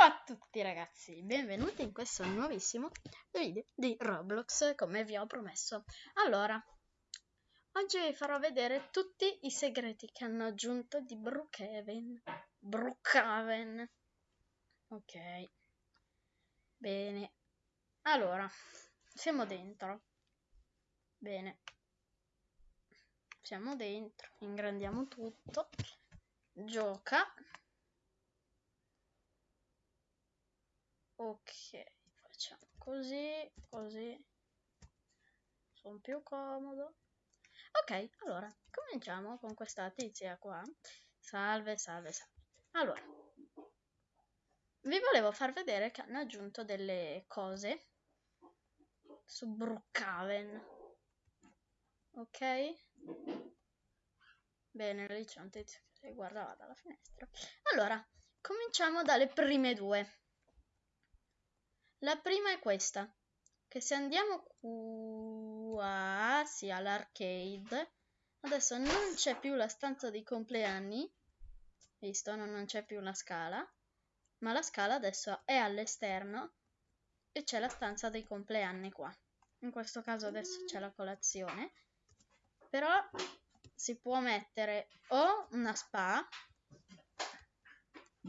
Ciao a tutti ragazzi, benvenuti in questo nuovissimo video di Roblox come vi ho promesso. Allora, oggi vi farò vedere tutti i segreti che hanno aggiunto di Brookhaven. Brookhaven. Ok. Bene. Allora, siamo dentro. Bene. Siamo dentro, ingrandiamo tutto. Gioca. Ok facciamo così così. Sono più comodo. Ok allora cominciamo con questa tizia qua. Salve salve salve. Allora vi volevo far vedere che hanno aggiunto delle cose su Brookhaven. Ok? Bene lì c'è un tizio che guardava dalla finestra. Allora cominciamo dalle prime due la prima è questa, che se andiamo qua, sì, all'arcade, adesso non c'è più la stanza dei compleanni, visto, non c'è più la scala, ma la scala adesso è all'esterno e c'è la stanza dei compleanni qua. In questo caso adesso c'è la colazione, però si può mettere o una spa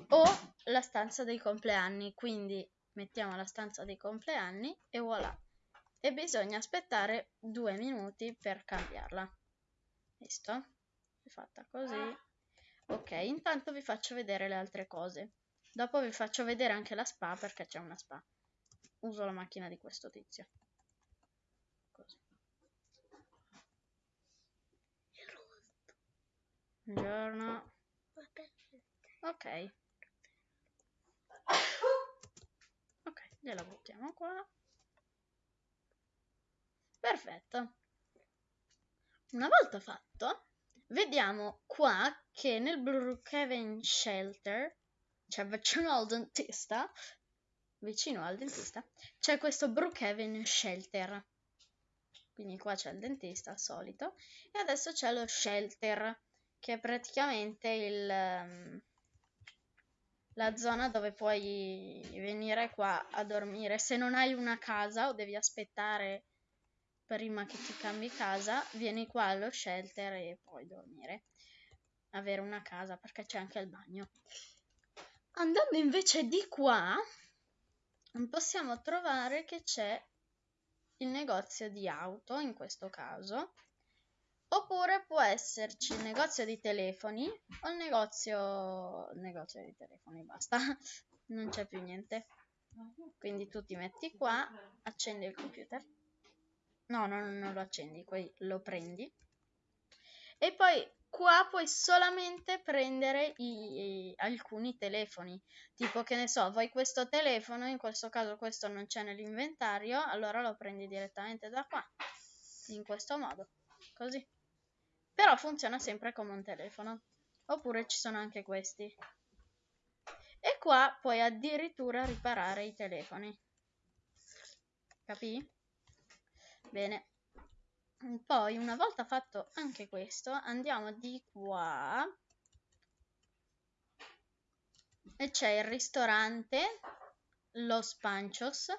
o la stanza dei compleanni, quindi mettiamo la stanza dei compleanni e voilà. E bisogna aspettare due minuti per cambiarla. Visto? è fatta così. Ok intanto vi faccio vedere le altre cose. Dopo vi faccio vedere anche la spa perché c'è una spa. Uso la macchina di questo tizio. Così. Buongiorno. Ok gliela buttiamo qua. Perfetto. Una volta fatto vediamo qua che nel Brookhaven Shelter cioè vicino al dentista vicino al dentista c'è questo Brookhaven Shelter. Quindi qua c'è il dentista solito. E adesso c'è lo shelter che è praticamente il um, la zona dove puoi venire qua a dormire. Se non hai una casa o devi aspettare prima che ti cambi casa, vieni qua allo shelter e puoi dormire. Avere una casa perché c'è anche il bagno. Andando invece di qua, possiamo trovare che c'è il negozio di auto in questo caso Oppure può esserci il negozio di telefoni o il negozio, il negozio di telefoni, basta, non c'è più niente. Quindi tu ti metti qua, accendi il computer. No, no, non lo accendi, lo prendi. E poi qua puoi solamente prendere i, i, alcuni telefoni. Tipo che ne so, vuoi questo telefono, in questo caso questo non c'è nell'inventario, allora lo prendi direttamente da qua. In questo modo, così però funziona sempre come un telefono. Oppure ci sono anche questi. E qua puoi addirittura riparare i telefoni. Capì? Bene. Poi, una volta fatto anche questo, andiamo di qua. E c'è il ristorante Los Panchos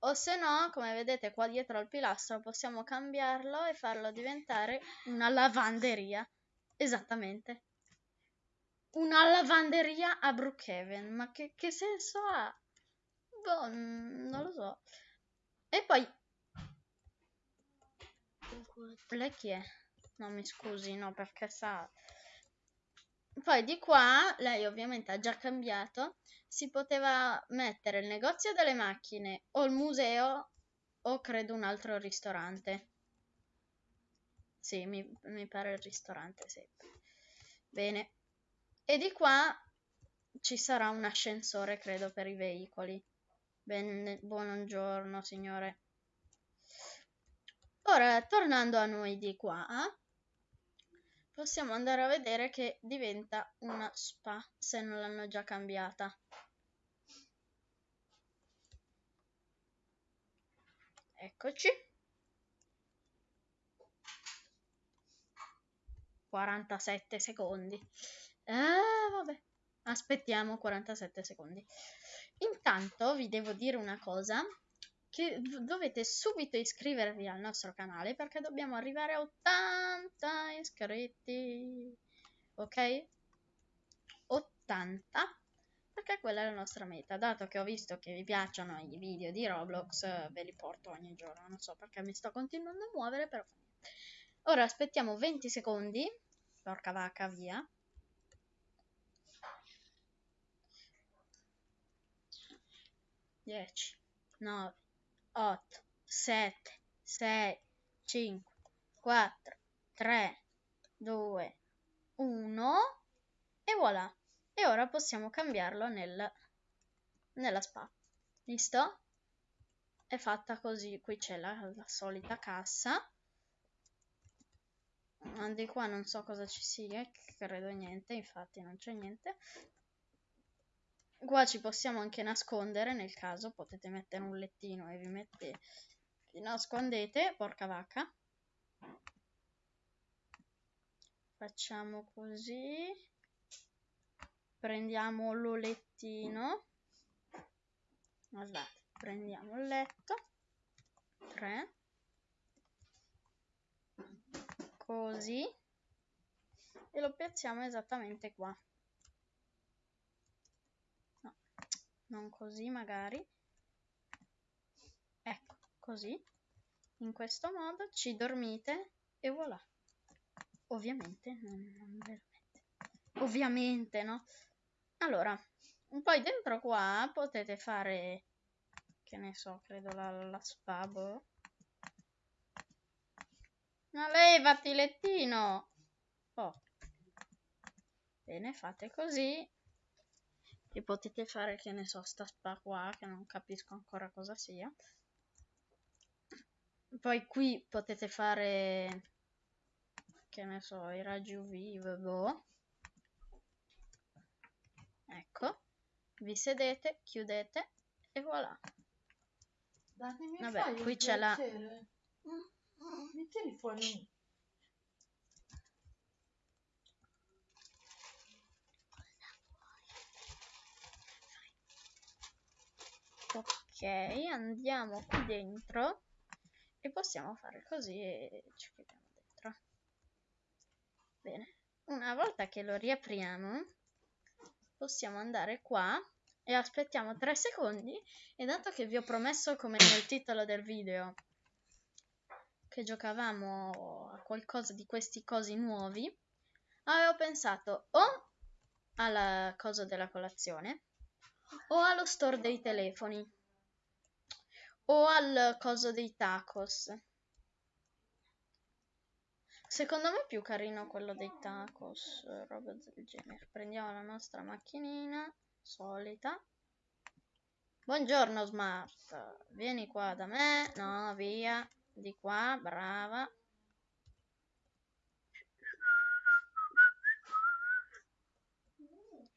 o se no, come vedete qua dietro al pilastro, possiamo cambiarlo e farlo diventare una lavanderia. Esattamente. Una lavanderia a Brookhaven. Ma che, che senso ha? Boh, non lo so. E poi... Lei chi è? No, mi scusi, no, perché sa... Poi di qua, lei ovviamente ha già cambiato, si poteva mettere il negozio delle macchine o il museo o credo un altro ristorante. Sì, mi, mi pare il ristorante, sì. Bene. E di qua ci sarà un ascensore, credo, per i veicoli. Ben, buongiorno, signore. Ora, tornando a noi di qua, possiamo andare a vedere che diventa una spa se non l'hanno già cambiata. Eccoci. 47 secondi. Eh, vabbè. aspettiamo 47 secondi. Intanto vi devo dire una cosa, che dovete subito iscrivervi al nostro canale perché dobbiamo arrivare a 80 iscritti, ok? 80 perché quella è la nostra meta. Dato che ho visto che vi piacciono i video di Roblox, ve li porto ogni giorno. Non so perché mi sto continuando a muovere, però Ora aspettiamo 20 secondi. Porca vacca, via. 10, 9, 8, 7, 6, 5, 4, 3, 2, 1 e voilà. E ora possiamo cambiarlo nel, nella spa. Visto? È fatta così, qui c'è la, la solita cassa. Di qua non so cosa ci sia, credo niente, infatti non c'è niente. Qua ci possiamo anche nascondere nel caso, potete mettere un lettino e vi mette... vi nascondete, porca vacca. Facciamo così. Prendiamo l'olettino. Guardate, prendiamo il letto. 3. Così. E lo piazziamo esattamente qua. Non così magari. Ecco così. In questo modo ci dormite e voilà. Ovviamente non, non veramente. Ovviamente no. Allora poi dentro qua potete fare che ne so credo la, la spabo. Ma levati lettino! Oh. Bene fate così e potete fare che ne so sta spa qua che non capisco ancora cosa sia. Poi qui potete fare che ne so i raggi UV boh. ecco. Vi sedete chiudete e voilà. Datemi vabbè qui c'è la mi tieni fuori ok andiamo qui dentro e possiamo fare così e ci chiudiamo dentro. Bene una volta che lo riapriamo possiamo andare qua e aspettiamo 3 secondi e dato che vi ho promesso come nel titolo del video che giocavamo a qualcosa di questi cosi nuovi avevo pensato o alla cosa della colazione o allo store dei telefoni o al coso dei tacos. Secondo me è più carino quello dei tacos, roba del genere. Prendiamo la nostra macchinina solita. Buongiorno Smart, vieni qua da me. No, via. Di qua, brava.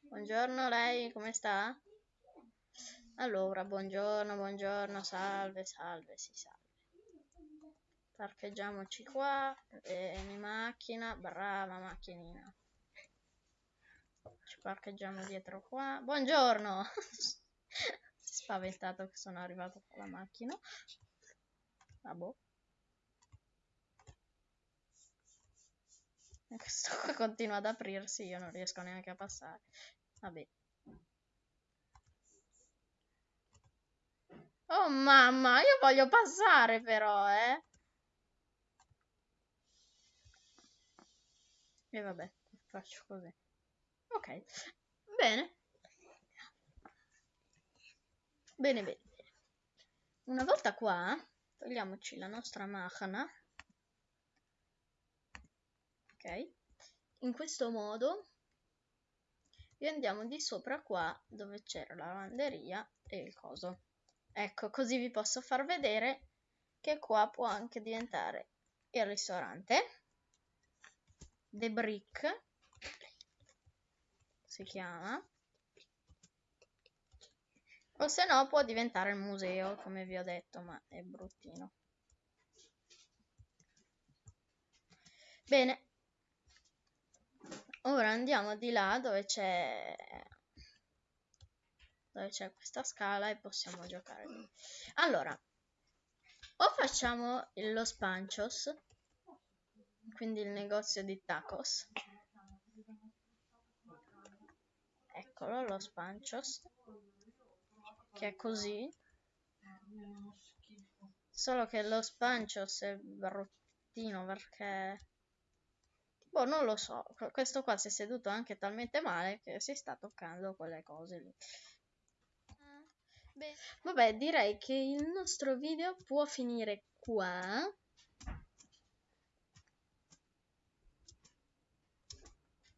Buongiorno, lei come sta? Allora, buongiorno, buongiorno, salve, salve, si salve. Parcheggiamoci qua, vieni macchina, brava macchinina. Ci parcheggiamo dietro qua. Buongiorno! si è spaventato che sono arrivato con la macchina. Ah boh. Questo qua continua ad aprirsi, io non riesco neanche a passare. Vabbè. Oh mamma, io voglio passare però, eh. E vabbè, faccio così. Ok, bene. Bene, bene. Una volta qua, togliamoci la nostra macchina. Ok. In questo modo e andiamo di sopra qua dove c'era la lavanderia e il coso. Ecco, così vi posso far vedere che qua può anche diventare il ristorante. The Brick si chiama. O se no può diventare il museo, come vi ho detto, ma è bruttino. Bene. Ora andiamo di là dove c'è dove c'è questa scala e possiamo giocare lì. Allora, o facciamo Los Panchos, quindi il negozio di tacos. Eccolo, Los Panchos, che è così. Solo che Los Panchos è bruttino perché... Boh, non lo so, questo qua si è seduto anche talmente male che si sta toccando quelle cose lì. Beh, vabbè, direi che il nostro video può finire qua.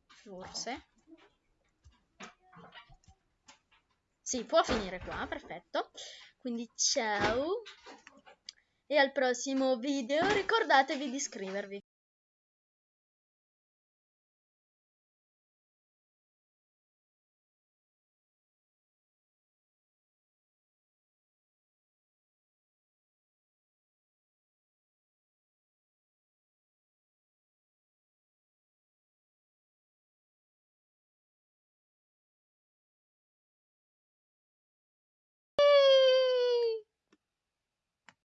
Forse. Sì, può finire qua, perfetto. Quindi ciao e al prossimo video ricordatevi di iscrivervi.